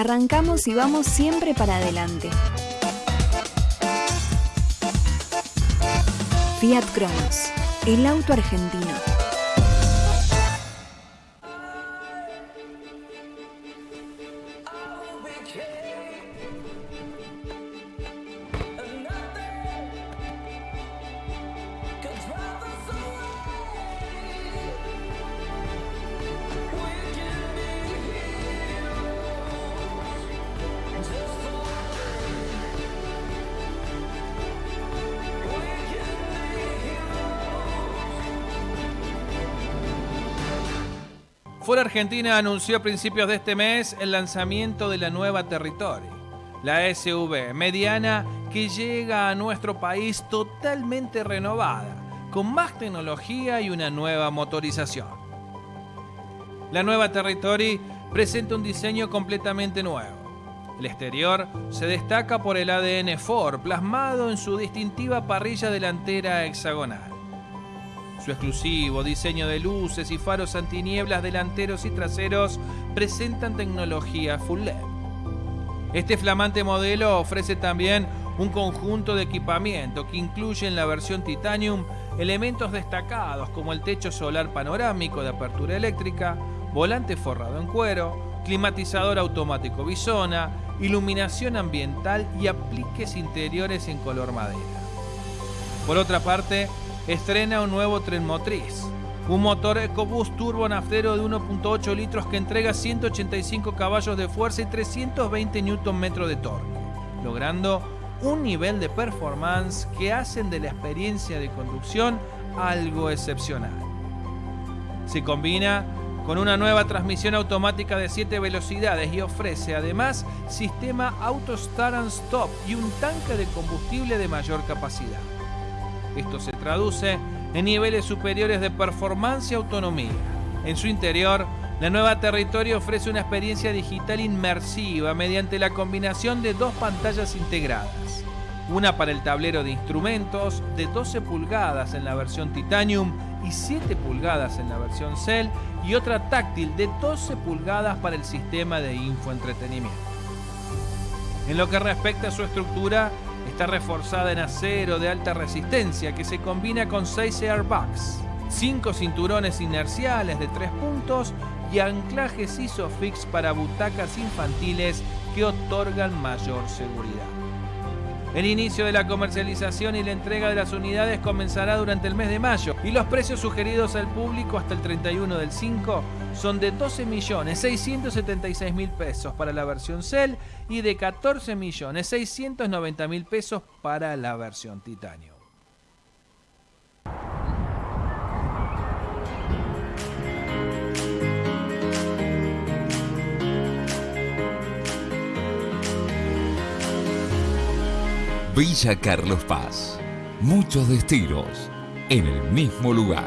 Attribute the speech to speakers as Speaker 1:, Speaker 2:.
Speaker 1: Arrancamos y vamos siempre para adelante. Fiat Cronos, el auto argentino.
Speaker 2: Ford Argentina anunció a principios de este mes el lanzamiento de la nueva Territory, la SUV mediana que llega a nuestro país totalmente renovada, con más tecnología y una nueva motorización. La nueva Territory presenta un diseño completamente nuevo. El exterior se destaca por el ADN Ford plasmado en su distintiva parrilla delantera hexagonal. Su exclusivo diseño de luces y faros antinieblas delanteros y traseros presentan tecnología full LED. Este flamante modelo ofrece también un conjunto de equipamiento que incluye en la versión Titanium elementos destacados como el techo solar panorámico de apertura eléctrica, volante forrado en cuero, climatizador automático bisona, iluminación ambiental y apliques interiores en color madera. Por otra parte, estrena un nuevo tren motriz. Un motor EcoBoost turbo naftero de 1.8 litros que entrega 185 caballos de fuerza y 320 Nm de torque, logrando un nivel de performance que hacen de la experiencia de conducción algo excepcional. Se combina con una nueva transmisión automática de 7 velocidades y ofrece además sistema Auto Start and Stop y un tanque de combustible de mayor capacidad. Esto se traduce en niveles superiores de performance y autonomía. En su interior, la nueva Territorio ofrece una experiencia digital inmersiva mediante la combinación de dos pantallas integradas. Una para el tablero de instrumentos de 12 pulgadas en la versión Titanium y 7 pulgadas en la versión Cell y otra táctil de 12 pulgadas para el sistema de infoentretenimiento. En lo que respecta a su estructura, Está reforzada en acero de alta resistencia que se combina con 6 airbags, 5 cinturones inerciales de 3 puntos y anclajes ISOFIX para butacas infantiles que otorgan mayor seguridad. El inicio de la comercialización y la entrega de las unidades comenzará durante el mes de mayo y los precios sugeridos al público hasta el 31 del 5 son de 12.676.000 pesos para la versión Cell y de 14.690.000 pesos para la versión Titanio.
Speaker 3: Villa Carlos Paz. Muchos destinos en el mismo lugar.